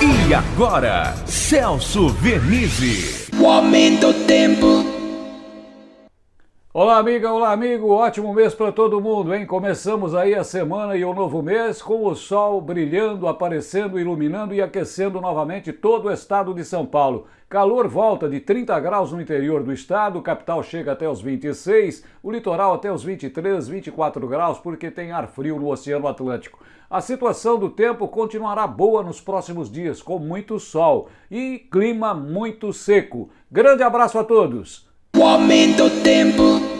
E agora, Celso Vernizzi. O aumento do tempo. Olá, amiga, olá, amigo. Ótimo mês para todo mundo, hein? Começamos aí a semana e o novo mês com o sol brilhando, aparecendo, iluminando e aquecendo novamente todo o estado de São Paulo. Calor volta de 30 graus no interior do estado, capital chega até os 26, o litoral até os 23, 24 graus, porque tem ar frio no Oceano Atlântico. A situação do tempo continuará boa nos próximos dias, com muito sol e clima muito seco. Grande abraço a todos! O aumento do tempo.